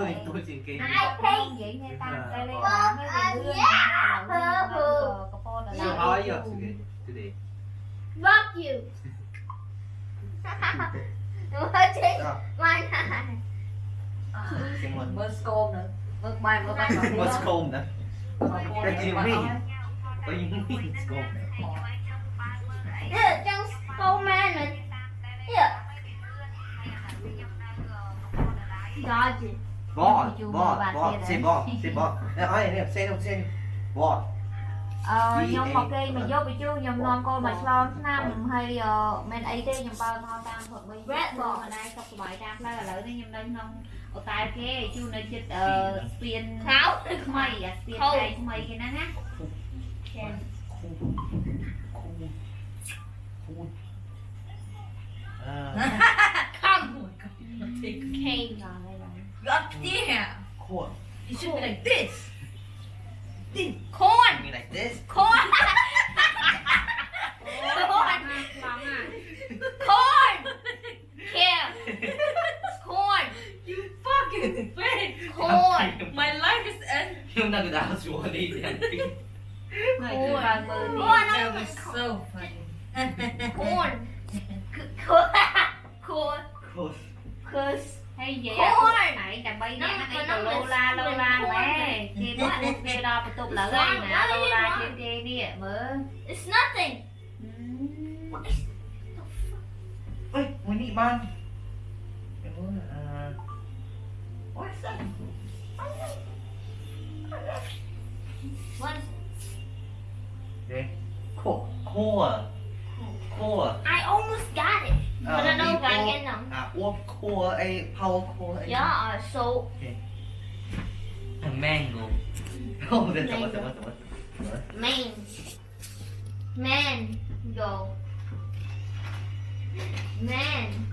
tôi tôi chỉnh kế vậy nghe ta? Đây đây mới về lương so how are you today today fuck you. Mới chị Mai này. Moscow nữa. Mai mới bay Moscow nữa. What do you mean? What do you mean Moscow? Yeah, just go man Yeah Dodge it បតបតបតសេបតសេបតអើអីនេះផ្សេងនោះផ្សេងបតអឺខ្ញុំមកគេមកយកបញ្ជូខ្ញុំនាំកូនមកឆ្លងឆ្នាំហើយមិនអីទេខ្ញុំបើមកតាមព្រឹកវិញវេបងម្ដាយសុខសប្បាយតាមផ្លូវឥឡូវនេះខ្ញុំនៅក្នុងអូតែគេជូនៅចិត្តអឺស្ពានខោឬថ្មីអាស្ពានតែថ្មីគេហ្នឹងណាចាអឺ God damn. Corn. You should corn. be like this. Dude, corn. You mean like this? Corn. corn. Corn. Corn. Kim. Corn. You fucking fake. Corn. My life is end. Yung nagdaswali yan. Corn. Corn. That was so funny. corn. ឡូឡាឡូឡាម៉ែគេមកគេដល់បន្ទប់ឡើងហើយណាឡូឡាជាងគេនេះមើល it's nothing ơi muốn đi ban em muốn à what's that what Đây. khô khô à khô à I almost got it Ờ, but I don't đi got khô. it now à uống khô ấy power khô ấy yeah so mango. Oh that's what what that's what man man man